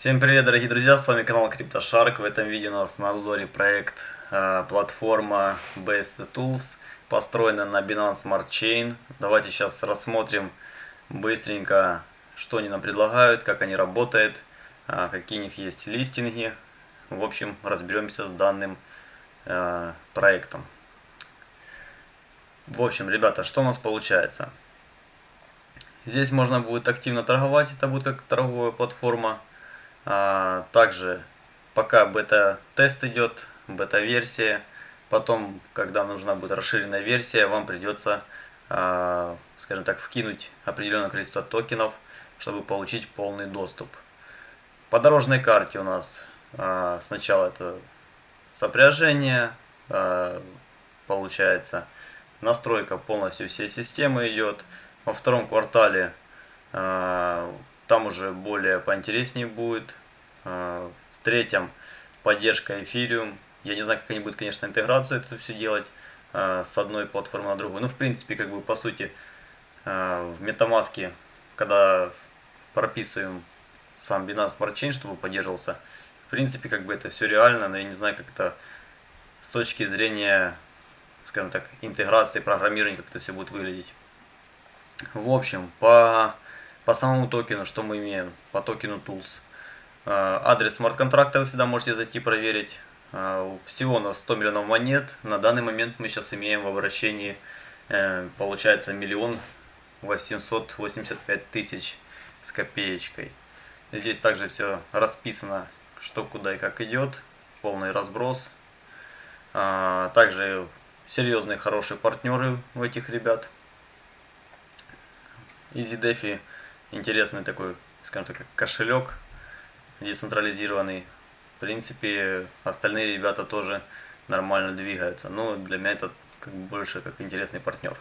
Всем привет, дорогие друзья, с вами канал CryptoShark. В этом видео у нас на обзоре проект э, платформа BSC Tools, построена на Binance Smart Chain. Давайте сейчас рассмотрим быстренько, что они нам предлагают, как они работают, э, какие у них есть листинги. В общем, разберемся с данным э, проектом. В общем, ребята, что у нас получается? Здесь можно будет активно торговать, это будет как торговая платформа. А, также пока бета-тест идет, бета-версия, потом, когда нужна будет расширенная версия, вам придется, а, скажем так, вкинуть определенное количество токенов, чтобы получить полный доступ. По дорожной карте у нас а, сначала это сопряжение, получается, настройка полностью всей системы идет. Во втором квартале там уже более поинтереснее будет. А, в третьем поддержка Ethereum. Я не знаю, как они будут, конечно, интеграцию это все делать а, с одной платформы на другую. Ну, в принципе, как бы, по сути, а, в MetaMask, когда прописываем сам Binance Smart Chain, чтобы поддерживался, в принципе, как бы это все реально, но я не знаю, как это с точки зрения, скажем так, интеграции, программирования, как это все будет выглядеть. В общем, по по самому токену, что мы имеем, по токену Tools. А, адрес смарт-контракта вы всегда можете зайти проверить. А, всего у нас 100 миллионов монет. На данный момент мы сейчас имеем в обращении, э, получается, миллион 885 тысяч с копеечкой. Здесь также все расписано, что куда и как идет. Полный разброс. А, также серьезные, хорошие партнеры у этих ребят. EasyDefi интересный такой, скажем так, кошелек децентрализированный. В принципе, остальные ребята тоже нормально двигаются. Но для меня это как больше как интересный партнер.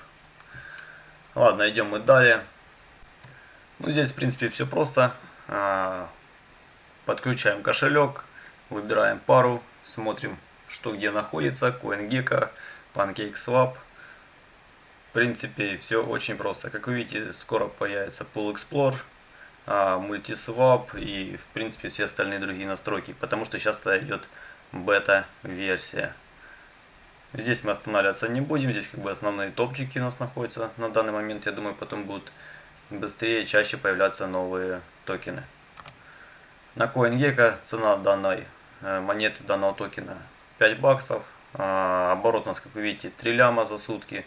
Ладно, идем мы далее. Ну, здесь, в принципе, все просто. А, подключаем кошелек, выбираем пару, смотрим, что где находится. CoinGecko, PancakeSwap принципе, все очень просто. Как вы видите, скоро появится Pool Explorer, Multiswap и, в принципе, все остальные другие настройки, потому что сейчас идет бета-версия. Здесь мы останавливаться не будем, здесь как бы основные топчики у нас находятся на данный момент. Я думаю, потом будут быстрее, чаще появляться новые токены. На CoinGecko цена данной э, монеты, данного токена 5 баксов. А, оборот у нас, как вы видите, 3 ляма за сутки.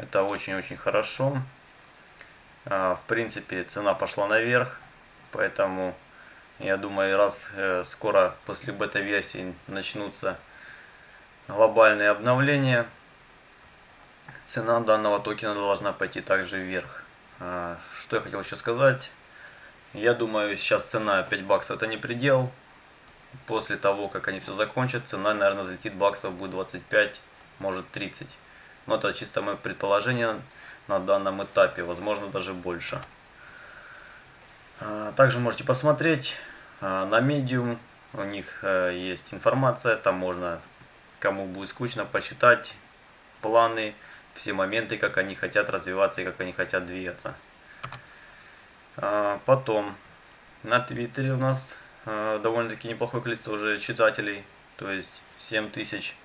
Это очень-очень хорошо. А, в принципе, цена пошла наверх, поэтому я думаю, раз э, скоро после бета-версии начнутся глобальные обновления, цена данного токена должна пойти также вверх. А, что я хотел еще сказать? Я думаю, сейчас цена 5 баксов это не предел. После того, как они все закончат, цена, наверное, взлетит баксов будет 25, может 30. Но это чисто мое предположение на данном этапе, возможно даже больше. А, также можете посмотреть а, на Medium, у них э, есть информация, там можно, кому будет скучно, почитать планы, все моменты, как они хотят развиваться и как они хотят двигаться. А, потом, на Твиттере у нас довольно-таки неплохое количество уже читателей, то есть 7000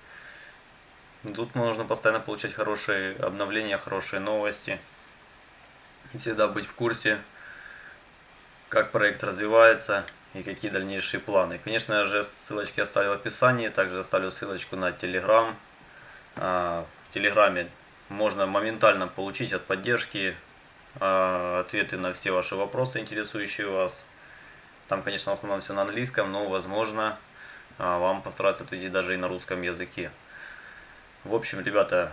Тут нужно постоянно получать хорошие обновления, хорошие новости. Всегда быть в курсе, как проект развивается и какие дальнейшие планы. Конечно же, ссылочки оставлю в описании. Также оставлю ссылочку на Telegram. А, в Телеграме можно моментально получить от поддержки а, ответы на все ваши вопросы, интересующие вас. Там, конечно, в основном все на английском, но, возможно, а, вам постараться ответить даже и на русском языке. В общем, ребята,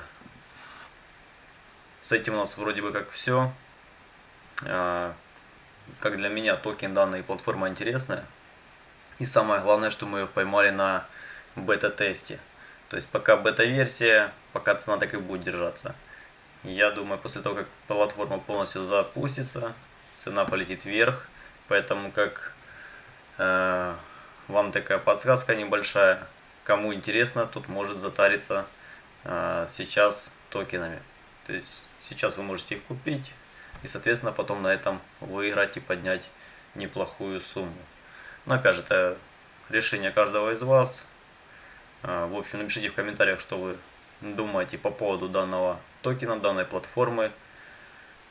с этим у нас вроде бы как все. А, как для меня токен данной платформы интересная. И самое главное, что мы ее поймали на бета-тесте. То есть пока бета-версия, пока цена так и будет держаться. Я думаю, после того, как платформа полностью запустится, цена полетит вверх. Поэтому как э, вам такая подсказка небольшая, кому интересно, тут может затариться сейчас токенами. То есть сейчас вы можете их купить и, соответственно, потом на этом выиграть и поднять неплохую сумму. Но опять же, это решение каждого из вас. А, в общем, напишите в комментариях, что вы думаете по поводу данного токена, данной платформы.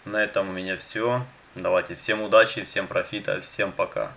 На этом у меня все. Давайте всем удачи, всем профита, всем пока.